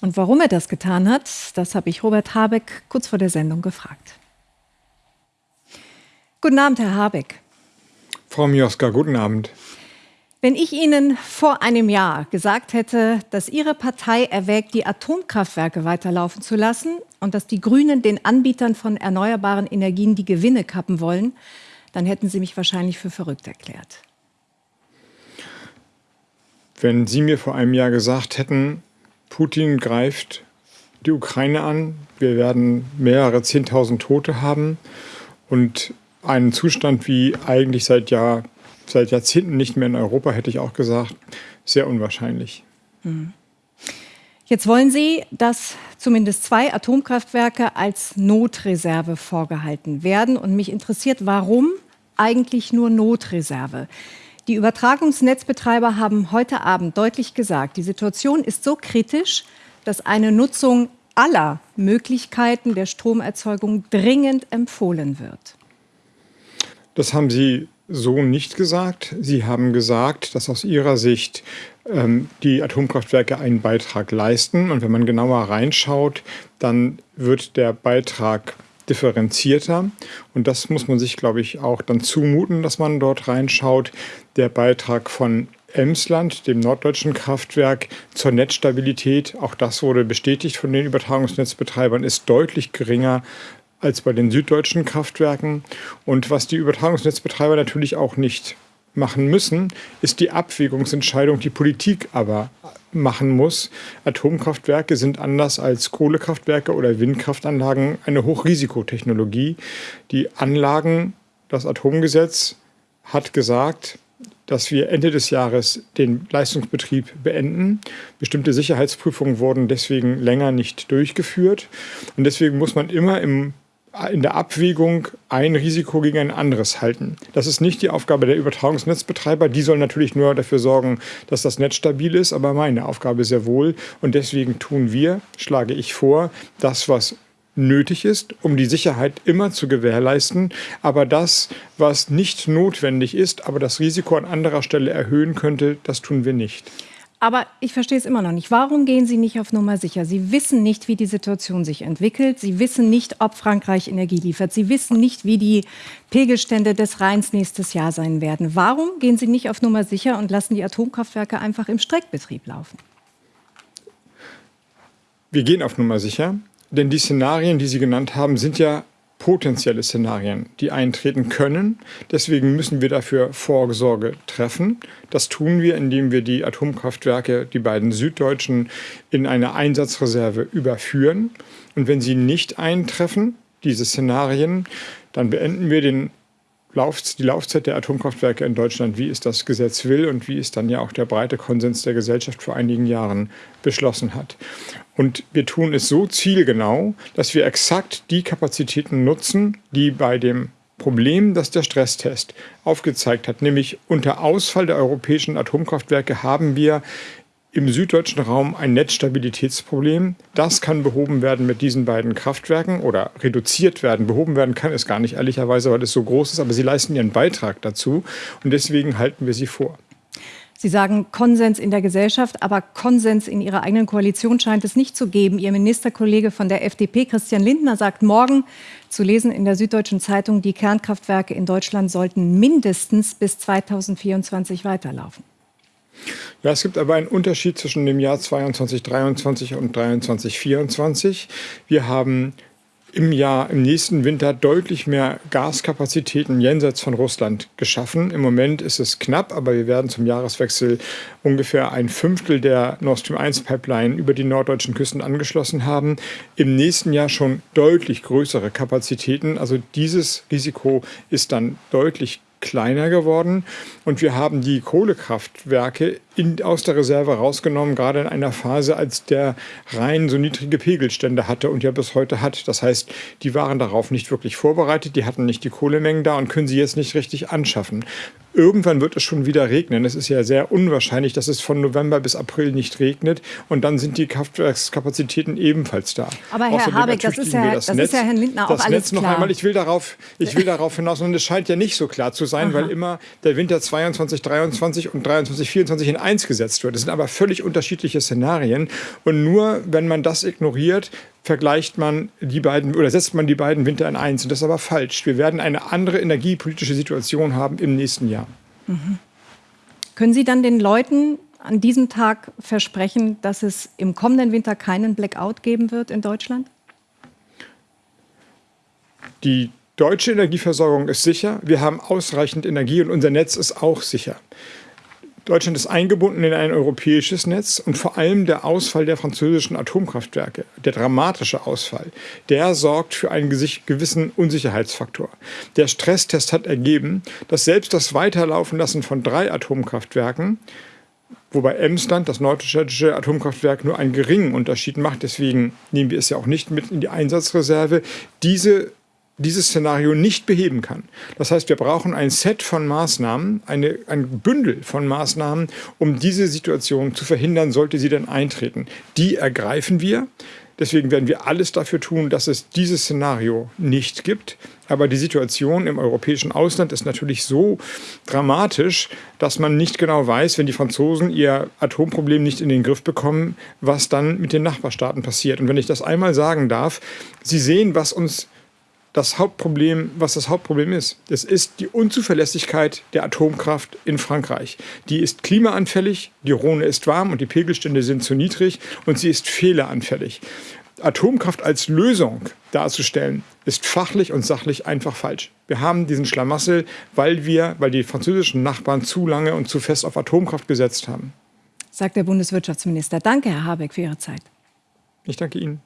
Und warum er das getan hat, das habe ich Robert Habeck kurz vor der Sendung gefragt. Guten Abend, Herr Habeck. Frau Mioska, guten Abend. Wenn ich Ihnen vor einem Jahr gesagt hätte, dass Ihre Partei erwägt, die Atomkraftwerke weiterlaufen zu lassen und dass die Grünen den Anbietern von erneuerbaren Energien die Gewinne kappen wollen, dann hätten Sie mich wahrscheinlich für verrückt erklärt. Wenn Sie mir vor einem Jahr gesagt hätten, Putin greift die Ukraine an, wir werden mehrere Zehntausend Tote haben und einen Zustand wie eigentlich seit Jahr seit Jahrzehnten nicht mehr in Europa, hätte ich auch gesagt, sehr unwahrscheinlich. Jetzt wollen Sie, dass zumindest zwei Atomkraftwerke als Notreserve vorgehalten werden. Und mich interessiert, warum eigentlich nur Notreserve? Die Übertragungsnetzbetreiber haben heute Abend deutlich gesagt, die Situation ist so kritisch, dass eine Nutzung aller Möglichkeiten der Stromerzeugung dringend empfohlen wird. Das haben Sie so nicht gesagt. Sie haben gesagt, dass aus Ihrer Sicht ähm, die Atomkraftwerke einen Beitrag leisten. Und wenn man genauer reinschaut, dann wird der Beitrag differenzierter. Und das muss man sich, glaube ich, auch dann zumuten, dass man dort reinschaut. Der Beitrag von Emsland, dem norddeutschen Kraftwerk, zur Netzstabilität, auch das wurde bestätigt von den Übertragungsnetzbetreibern, ist deutlich geringer als bei den süddeutschen Kraftwerken. Und was die Übertragungsnetzbetreiber natürlich auch nicht machen müssen, ist die Abwägungsentscheidung, die Politik aber machen muss. Atomkraftwerke sind anders als Kohlekraftwerke oder Windkraftanlagen eine Hochrisikotechnologie. Die Anlagen, das Atomgesetz hat gesagt, dass wir Ende des Jahres den Leistungsbetrieb beenden. Bestimmte Sicherheitsprüfungen wurden deswegen länger nicht durchgeführt. Und deswegen muss man immer im in der Abwägung ein Risiko gegen ein anderes halten. Das ist nicht die Aufgabe der Übertragungsnetzbetreiber. Die sollen natürlich nur dafür sorgen, dass das Netz stabil ist, aber meine Aufgabe sehr wohl. Und deswegen tun wir, schlage ich vor, das, was nötig ist, um die Sicherheit immer zu gewährleisten, aber das, was nicht notwendig ist, aber das Risiko an anderer Stelle erhöhen könnte, das tun wir nicht. Aber ich verstehe es immer noch nicht. Warum gehen Sie nicht auf Nummer sicher? Sie wissen nicht, wie die Situation sich entwickelt. Sie wissen nicht, ob Frankreich Energie liefert. Sie wissen nicht, wie die Pegelstände des Rheins nächstes Jahr sein werden. Warum gehen Sie nicht auf Nummer sicher und lassen die Atomkraftwerke einfach im Streckbetrieb laufen? Wir gehen auf Nummer sicher, denn die Szenarien, die Sie genannt haben, sind ja potenzielle Szenarien, die eintreten können. Deswegen müssen wir dafür Vorsorge treffen. Das tun wir, indem wir die Atomkraftwerke, die beiden süddeutschen, in eine Einsatzreserve überführen. Und wenn sie nicht eintreffen, diese Szenarien, dann beenden wir den Lauf, die Laufzeit der Atomkraftwerke in Deutschland, wie es das Gesetz will und wie es dann ja auch der breite Konsens der Gesellschaft vor einigen Jahren beschlossen hat. Und wir tun es so zielgenau, dass wir exakt die Kapazitäten nutzen, die bei dem Problem, das der Stresstest aufgezeigt hat, nämlich unter Ausfall der europäischen Atomkraftwerke haben wir im süddeutschen Raum ein Netzstabilitätsproblem. Das kann behoben werden mit diesen beiden Kraftwerken oder reduziert werden. Behoben werden kann es gar nicht, ehrlicherweise, weil es so groß ist, aber sie leisten ihren Beitrag dazu und deswegen halten wir sie vor. Sie sagen Konsens in der Gesellschaft, aber Konsens in Ihrer eigenen Koalition scheint es nicht zu geben. Ihr Ministerkollege von der FDP, Christian Lindner, sagt morgen zu lesen in der Süddeutschen Zeitung, die Kernkraftwerke in Deutschland sollten mindestens bis 2024 weiterlaufen. Ja, es gibt aber einen Unterschied zwischen dem Jahr 22, 23 und 23, 24. Wir haben im Jahr, im nächsten Winter deutlich mehr Gaskapazitäten jenseits von Russland geschaffen. Im Moment ist es knapp, aber wir werden zum Jahreswechsel ungefähr ein Fünftel der Nord Stream 1 Pipeline über die norddeutschen Küsten angeschlossen haben. Im nächsten Jahr schon deutlich größere Kapazitäten. Also dieses Risiko ist dann deutlich kleiner geworden und wir haben die Kohlekraftwerke in, aus der Reserve rausgenommen, gerade in einer Phase, als der Rhein so niedrige Pegelstände hatte und ja bis heute hat. Das heißt, die waren darauf nicht wirklich vorbereitet, die hatten nicht die Kohlemengen da und können sie jetzt nicht richtig anschaffen. Irgendwann wird es schon wieder regnen. Es ist ja sehr unwahrscheinlich, dass es von November bis April nicht regnet und dann sind die Kraftwerkskapazitäten ebenfalls da. Aber Herr Außerdem Habeck, das ist ja, das, das Netz, ist ja Herrn Lindner auch das alles Netz noch klar. einmal, ich will darauf, ich will darauf hinaus und es scheint ja nicht so klar zu sein, Aha. weil immer der Winter 22, 23 und 23, 24 in eins gesetzt wird. Das sind aber völlig unterschiedliche Szenarien und nur wenn man das ignoriert, vergleicht man die beiden oder setzt man die beiden Winter in eins. Und das ist aber falsch. Wir werden eine andere energiepolitische Situation haben im nächsten Jahr. Mhm. Können Sie dann den Leuten an diesem Tag versprechen, dass es im kommenden Winter keinen Blackout geben wird in Deutschland? Die deutsche Energieversorgung ist sicher. Wir haben ausreichend Energie und unser Netz ist auch sicher. Deutschland ist eingebunden in ein europäisches Netz und vor allem der Ausfall der französischen Atomkraftwerke, der dramatische Ausfall, der sorgt für einen gewissen Unsicherheitsfaktor. Der Stresstest hat ergeben, dass selbst das Weiterlaufen lassen von drei Atomkraftwerken wobei Emsland, das nordstädtische Atomkraftwerk, nur einen geringen Unterschied macht. Deswegen nehmen wir es ja auch nicht mit in die Einsatzreserve. Diese dieses Szenario nicht beheben kann. Das heißt, wir brauchen ein Set von Maßnahmen, eine, ein Bündel von Maßnahmen, um diese Situation zu verhindern, sollte sie denn eintreten. Die ergreifen wir. Deswegen werden wir alles dafür tun, dass es dieses Szenario nicht gibt. Aber die Situation im europäischen Ausland ist natürlich so dramatisch, dass man nicht genau weiß, wenn die Franzosen ihr Atomproblem nicht in den Griff bekommen, was dann mit den Nachbarstaaten passiert. Und wenn ich das einmal sagen darf, Sie sehen, was uns das Hauptproblem, was das Hauptproblem ist. Es ist die Unzuverlässigkeit der Atomkraft in Frankreich. Die ist klimaanfällig, die Rhone ist warm und die Pegelstände sind zu niedrig und sie ist fehleranfällig. Atomkraft als Lösung darzustellen, ist fachlich und sachlich einfach falsch. Wir haben diesen Schlamassel, weil wir, weil die französischen Nachbarn zu lange und zu fest auf Atomkraft gesetzt haben. Sagt der Bundeswirtschaftsminister. Danke, Herr Habeck, für Ihre Zeit. Ich danke Ihnen.